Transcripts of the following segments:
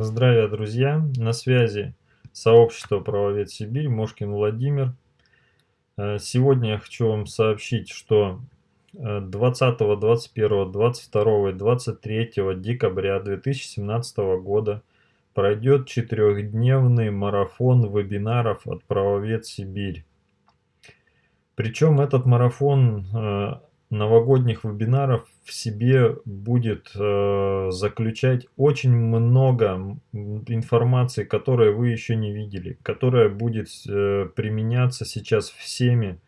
Здравия, друзья! На связи сообщество «Правовед Сибирь», Мошкин Владимир. Э, сегодня я хочу вам сообщить, что 20, 21, 22 и 23 декабря 2017 года пройдет четырехдневный марафон вебинаров от «Правовед Сибирь». Причем этот марафон э, новогодних вебинаров в себе будет э, заключать очень много информации, которую вы еще не видели, которая будет э, применяться сейчас всеми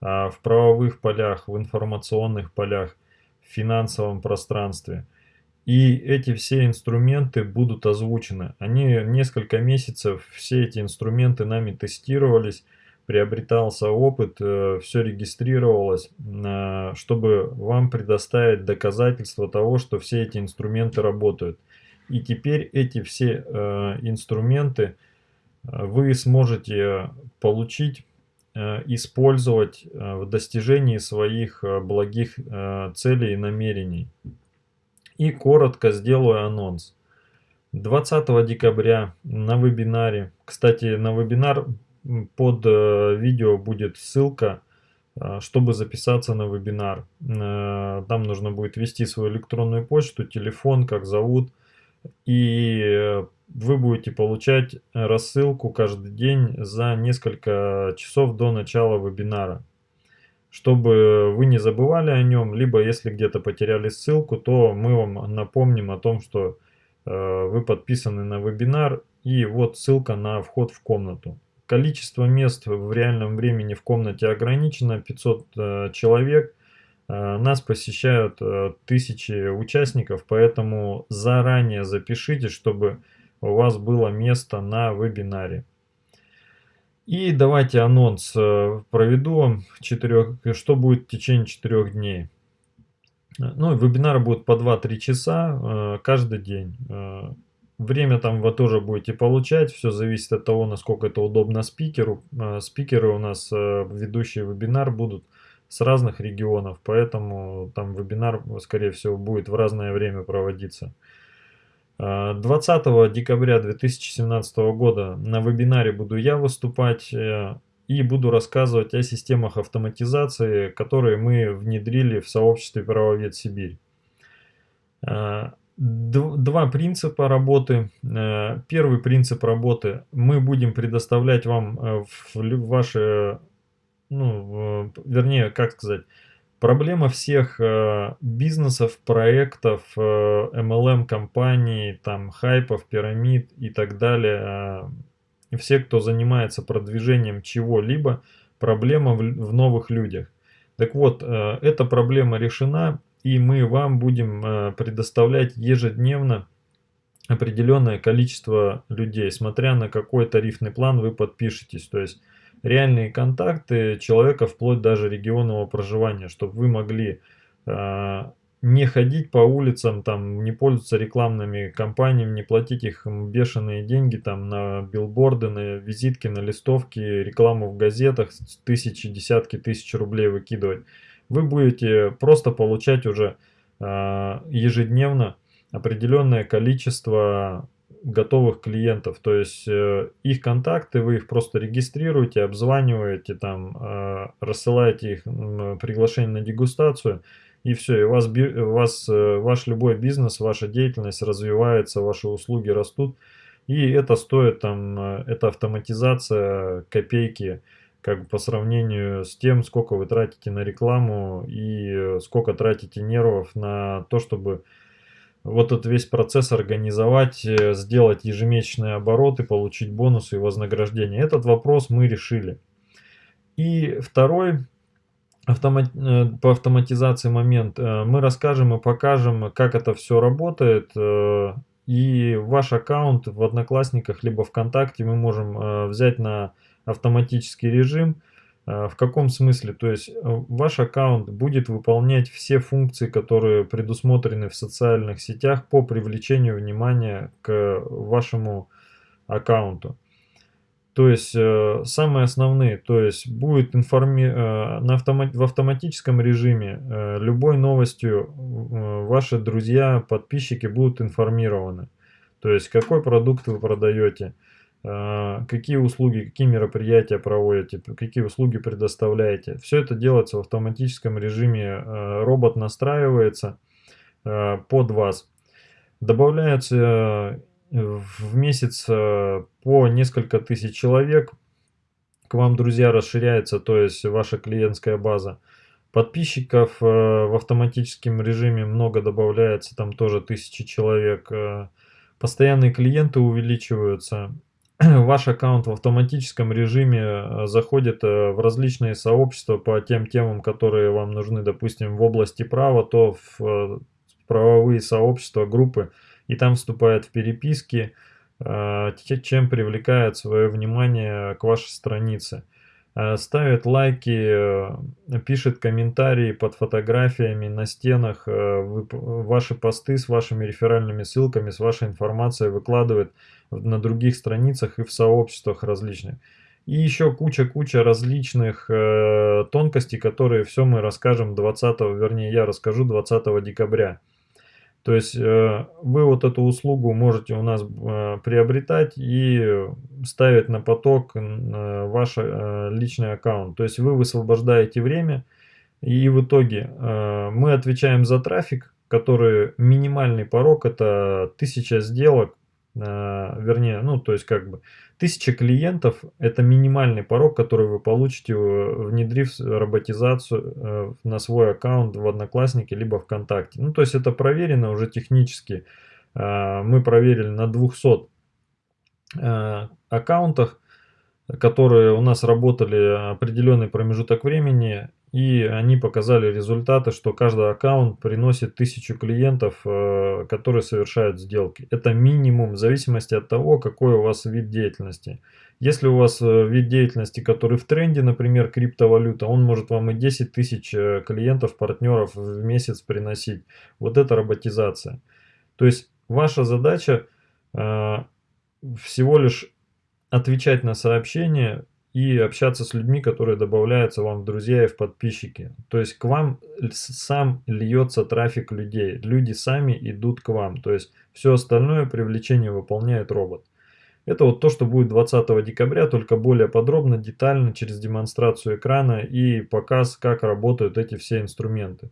э, в правовых полях, в информационных полях, в финансовом пространстве. И эти все инструменты будут озвучены. Они несколько месяцев, все эти инструменты нами тестировались, приобретался опыт, э, все регистрировалось, э, чтобы вам предоставить доказательства того, что все эти инструменты работают. И теперь эти все э, инструменты вы сможете получить, использовать в достижении своих благих целей и намерений. И коротко сделаю анонс. 20 декабря на вебинаре, кстати, на вебинар под э, видео будет ссылка, э, чтобы записаться на вебинар. Э, там нужно будет ввести свою электронную почту, телефон, как зовут. И вы будете получать рассылку каждый день за несколько часов до начала вебинара. Чтобы вы не забывали о нем, либо если где-то потеряли ссылку, то мы вам напомним о том, что вы подписаны на вебинар. И вот ссылка на вход в комнату. Количество мест в реальном времени в комнате ограничено, 500 э, человек. Э, нас посещают э, тысячи участников, поэтому заранее запишите, чтобы у вас было место на вебинаре. И давайте анонс проведу, 4, что будет в течение 4 дней. Ну, вебинары будут по 2-3 часа каждый день. Время там вы тоже будете получать, все зависит от того, насколько это удобно спикеру. А, спикеры у нас, э, ведущие вебинар, будут с разных регионов, поэтому там вебинар, скорее всего, будет в разное время проводиться. 20 а, декабря 2017 года на вебинаре буду я выступать э, и буду рассказывать о системах автоматизации, которые мы внедрили в сообществе «Правовед Сибирь». Два принципа работы. Э, первый принцип работы. Мы будем предоставлять вам э, в ваши, ну, вернее, как сказать, проблема всех э, бизнесов, проектов, MLM-компаний, там, хайпов, пирамид и так далее. Все, кто занимается продвижением чего-либо, проблема в новых людях. Так вот, эта проблема решена и мы вам будем э, предоставлять ежедневно определенное количество людей, смотря на какой тарифный план вы подпишетесь. То есть реальные контакты человека вплоть даже регионного проживания, чтобы вы могли э, не ходить по улицам, там, не пользоваться рекламными кампаниями, не платить их бешеные деньги там на билборды, на визитки, на листовки, рекламу в газетах, тысячи, десятки тысяч рублей выкидывать вы будете просто получать уже э, ежедневно определенное количество готовых клиентов. То есть э, их контакты, вы их просто регистрируете, обзваниваете, там, э, рассылаете их э, приглашение на дегустацию, и все, и у вас, у вас э, ваш любой бизнес, ваша деятельность развивается, ваши услуги растут. И это стоит, там, э, эта автоматизация копейки, как бы по сравнению с тем, сколько вы тратите на рекламу и э, сколько тратите нервов на то, чтобы вот этот весь процесс организовать, э, сделать ежемесячные обороты, получить бонусы и вознаграждение. Этот вопрос мы решили. И второй автомат, э, по автоматизации момент. Мы расскажем и покажем, как это все работает. И ваш аккаунт в Одноклассниках либо ВКонтакте мы можем взять на автоматический режим. А, в каком смысле? То есть э, ваш аккаунт будет выполнять все функции, которые предусмотрены в социальных сетях по привлечению внимания к вашему аккаунту. То есть э, самые основные, то есть будет информи... Э, на автомат... в автоматическом режиме любой новостью ваши друзья, подписчики будут информированы. То есть какой продукт вы продаете, какие услуги, какие мероприятия проводите, какие услуги предоставляете. Все это делается в автоматическом режиме. А, робот настраивается а, под вас. Добавляется в месяц по несколько тысяч человек. К вам, друзья, расширяется, то есть ваша клиентская база. Подписчиков в автоматическом режиме много добавляется, там тоже тысячи человек. Постоянные клиенты увеличиваются. ваш аккаунт в автоматическом режиме э, заходит э, в различные сообщества по тем темам, которые вам нужны, допустим, в области права, то в э, правовые сообщества, группы, и там вступает в переписки, чем привлекает свое внимание к вашей странице. Ставит лайки, пишет комментарии под фотографиями на стенах, ваши посты с вашими реферальными ссылками, с вашей информацией выкладывает на других страницах и в сообществах различных. И еще куча-куча различных э, тонкостей, которые все мы расскажем 20, вернее я расскажу 20 декабря. То есть э, вы вот эту услугу можете у нас э, приобретать и ставить на поток э, ваш э, личный аккаунт. То есть вы высвобождаете время и в итоге э, мы отвечаем за трафик, который минимальный порог это 1000 сделок вернее, ну, то есть как бы тысяча клиентов это минимальный порог, который вы получите, э, внедрив роботизацию э, на свой аккаунт в Одноклассники либо ВКонтакте. Ну, то есть это проверено уже технически. А, мы проверили на 200 а, аккаунтах, которые у нас работали определенный промежуток времени, и они показали результаты, что каждый аккаунт приносит тысячу клиентов, э, которые совершают сделки. Это минимум в зависимости от того, какой у вас вид деятельности. Если у вас э, вид деятельности, который в тренде, например, криптовалюта, он может вам и 10 тысяч э, клиентов, партнеров в месяц приносить. Вот это роботизация. То есть ваша задача всего лишь отвечать на сообщения, и общаться с людьми, которые добавляются вам в друзья и в подписчики. То есть к вам сам льется трафик людей. Люди сами идут к вам. То есть все остальное привлечение выполняет робот. Это вот то, что будет 20 декабря, только более подробно, детально, через демонстрацию экрана и показ, как работают эти все инструменты.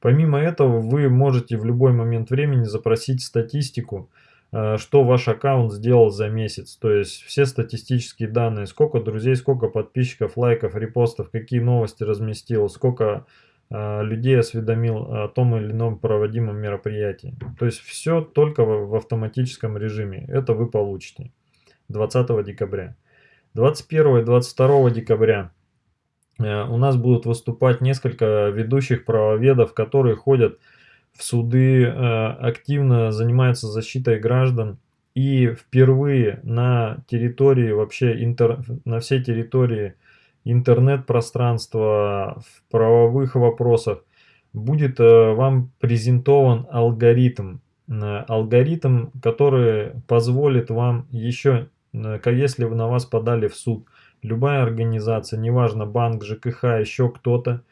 Помимо этого, вы можете в любой момент времени запросить статистику, что ваш аккаунт сделал за месяц. То есть все статистические данные, сколько друзей, сколько подписчиков, лайков, репостов, какие новости разместил, сколько э, людей осведомил о том или ином проводимом мероприятии. То есть все только в, в автоматическом режиме. Это вы получите 20 декабря. 21 и 22 декабря э, у нас будут выступать несколько ведущих правоведов, которые ходят в суды, э, активно занимаются защитой граждан. И впервые на территории, вообще интер, на всей территории интернет-пространства в правовых вопросах будет э, вам презентован алгоритм. Э, алгоритм, который позволит вам еще, если на вас подали в суд, любая организация, неважно банк, ЖКХ, еще кто-то,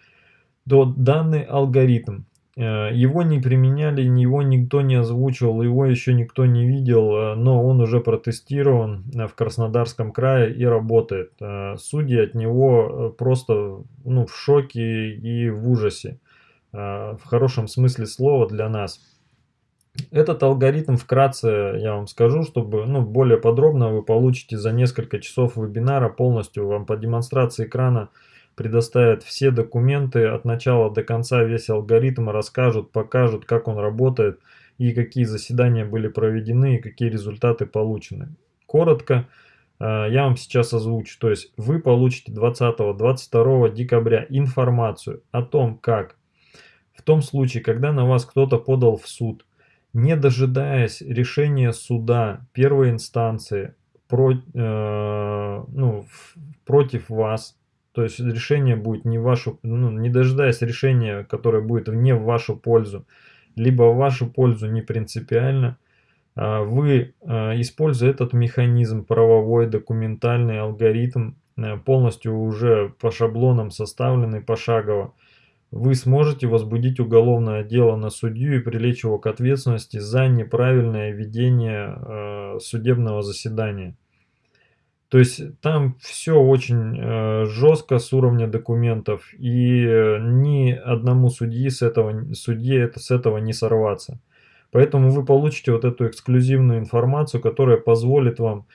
то данный алгоритм его не применяли, его никто не озвучивал, его еще никто не видел, э, но он уже протестирован э, в Краснодарском крае и работает. Судьи от него просто ну, в шоке и в ужасе, в хорошем смысле слова для нас. Этот алгоритм вкратце я вам скажу, чтобы ну, более подробно вы получите за несколько часов вебинара полностью вам по демонстрации экрана предоставят все документы от начала до конца, весь алгоритм, расскажут, покажут, как он работает и какие заседания были проведены и какие результаты получены. Коротко э, я вам сейчас озвучу. То есть вы получите 20-22 декабря информацию о том, как в том случае, когда на вас кто-то подал в суд, не дожидаясь решения суда первой инстанции про, э, ну, против вас, то есть решение будет не вашу, ну, не дожидаясь решения, которое будет не в вашу пользу, либо в вашу пользу не принципиально, а, вы, а, используя этот механизм, правовой, документальный алгоритм, э, полностью уже по шаблонам составленный пошагово, вы сможете возбудить уголовное дело на судью и привлечь его к ответственности за неправильное ведение э, судебного заседания. То есть там все очень э, жестко с уровня документов, и э, ни одному судьи с этого, судье это, с этого не сорваться. Поэтому вы получите вот эту эксклюзивную информацию, которая позволит вам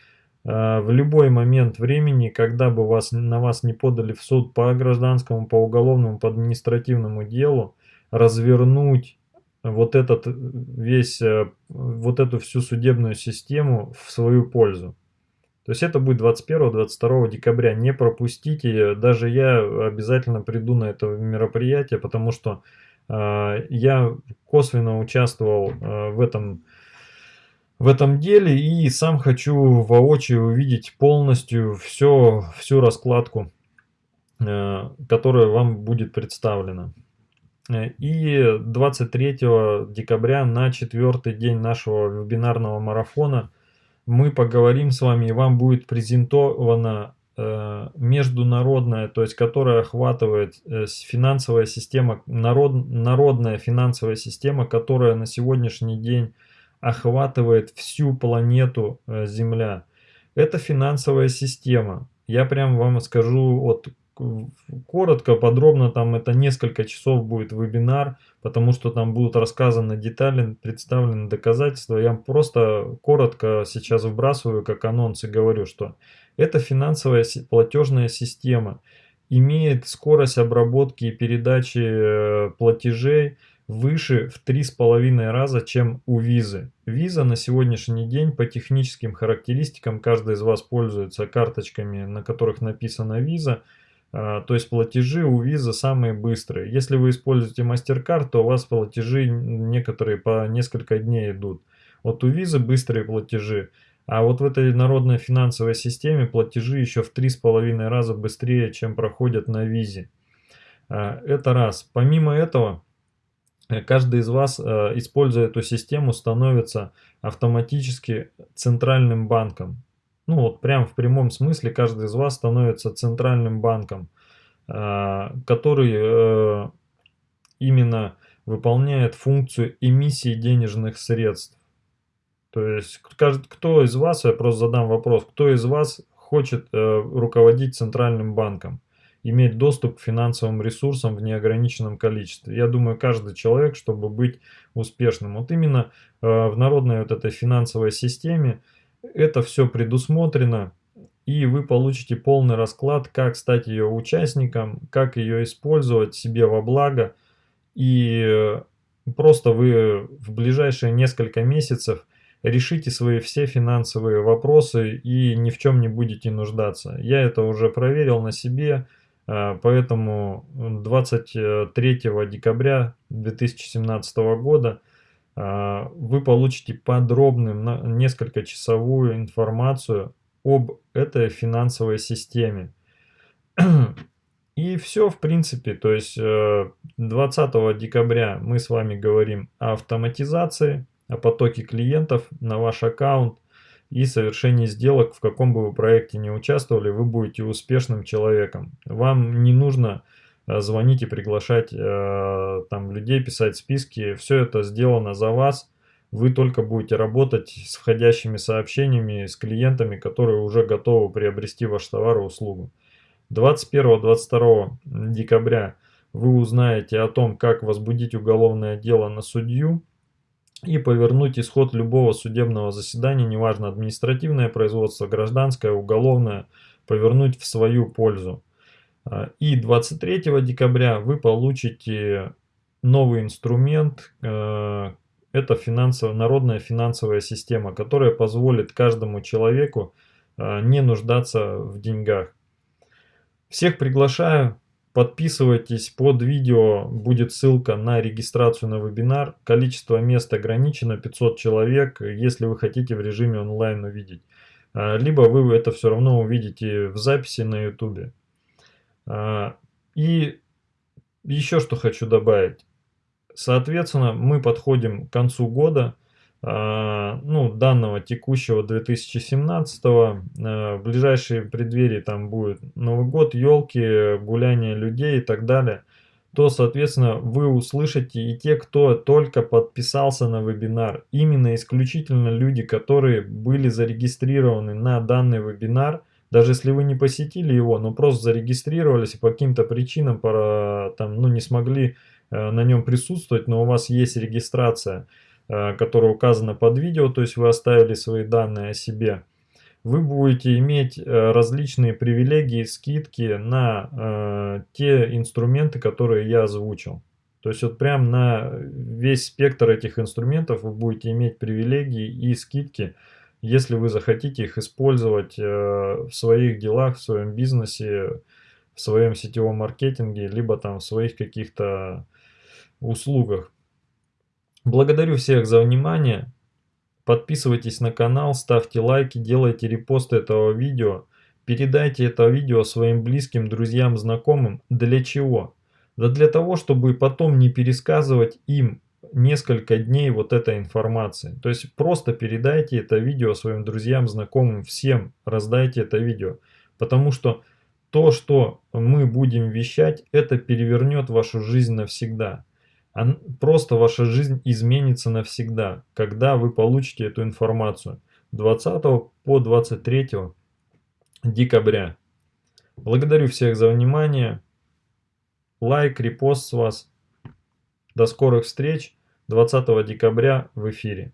э, в любой момент времени, когда бы вас, на вас не подали в суд по гражданскому, по уголовному, по административному делу, развернуть вот этот весь, э, вот эту всю судебную систему в свою пользу. То есть это будет 21-22 декабря. Не пропустите. Даже я обязательно приду на это мероприятие, потому что э, я косвенно участвовал э, в этом в этом деле и сам хочу воочию увидеть полностью все, всю раскладку, э, которая вам будет представлена. И 23 декабря на четвертый день нашего вебинарного марафона мы поговорим с вами, и вам будет презентована э, международная, то есть которая охватывает э, финансовая система, народ, народная финансовая система, которая на сегодняшний день охватывает всю планету э, Земля. Это финансовая система. Я прям вам скажу вот коротко, подробно, там это несколько часов будет вебинар, потому что там будут рассказаны детали, представлены доказательства. Я просто коротко сейчас вбрасываю как анонс и говорю, что это финансовая платежная система, имеет скорость обработки и передачи э, платежей выше в три с половиной раза, чем у визы. Виза на сегодняшний день по техническим характеристикам, каждый из вас пользуется карточками, на которых написано виза, то есть платежи у Visa самые быстрые. Если вы используете MasterCard, то у вас платежи некоторые по несколько дней идут. Вот у Visa быстрые платежи. А вот в этой народной финансовой системе платежи еще в 3,5 раза быстрее, чем проходят на визе. А, это раз. Помимо этого, э, каждый из вас, э, используя эту систему, становится автоматически центральным банком ну вот прям в прямом смысле каждый из вас становится центральным банком, а, который э, именно выполняет функцию эмиссии денежных средств. То есть кто из вас, я просто задам вопрос, кто из вас хочет э, руководить центральным банком, иметь доступ к финансовым ресурсам в неограниченном количестве. Я думаю, каждый человек, чтобы быть успешным. Вот именно э, в народной вот этой финансовой системе это все предусмотрено, и вы получите полный расклад, как стать ее участником, как ее использовать себе во благо. И э, просто вы в ближайшие несколько месяцев решите свои все финансовые вопросы и ни в чем не будете нуждаться. Я это уже проверил на себе, э, поэтому 23 декабря 2017 года вы получите подробную, несколько часовую информацию об этой финансовой системе. И все, в принципе, то есть 20 э, декабря мы с вами говорим о автоматизации, о потоке клиентов на ваш аккаунт и совершении сделок, в каком бы вы проекте не участвовали, вы будете успешным человеком. Вам не нужно звонить и приглашать э, там людей, писать списки. Все это сделано за вас. Вы только будете работать с входящими сообщениями, с клиентами, которые уже готовы приобрести ваш товар и услугу. 21-22 декабря вы узнаете о том, как возбудить уголовное дело на судью и повернуть исход любого судебного заседания, неважно административное производство, гражданское, уголовное, повернуть в свою пользу. И 23 декабря вы получите новый инструмент, э, это финансово, народная финансовая система, которая позволит каждому человеку э, не нуждаться в деньгах. Всех приглашаю, подписывайтесь, под видео будет ссылка на регистрацию на вебинар. Количество мест ограничено, 500 человек, если вы хотите в режиме онлайн увидеть. А, либо вы это все равно увидите в записи на YouTube. А, и еще что хочу добавить. Соответственно, мы подходим к концу года, а, ну, данного текущего 2017 -го. А, в ближайшие преддверии там будет Новый год, елки, гуляние людей и так далее. то, соответственно, вы услышите и те, кто только подписался на вебинар. Именно исключительно люди, которые были зарегистрированы на данный вебинар, даже если вы не посетили его, но просто зарегистрировались и по каким-то причинам там, ну, не смогли э, на нем присутствовать, но у вас есть регистрация, э, которая указана под видео, то есть вы оставили свои данные о себе, вы будете иметь э, различные привилегии, скидки на э, те инструменты, которые я озвучил. То есть вот прям на весь спектр этих инструментов вы будете иметь привилегии и скидки, если вы захотите их использовать э, в своих делах, в своем бизнесе, в своем сетевом маркетинге, либо там в своих каких-то услугах. Благодарю всех за внимание. Подписывайтесь на канал, ставьте лайки, делайте репосты этого видео. Передайте это видео своим близким, друзьям, знакомым. Для чего? Да для того, чтобы потом не пересказывать им несколько дней вот этой информации. То есть просто передайте это видео своим друзьям, знакомым, всем раздайте это видео. Потому что то, что мы будем вещать, это перевернет вашу жизнь навсегда. Просто ваша жизнь изменится навсегда, когда вы получите эту информацию 20 по 23 декабря. Благодарю всех за внимание. Лайк, репост с вас. До скорых встреч 20 декабря в эфире.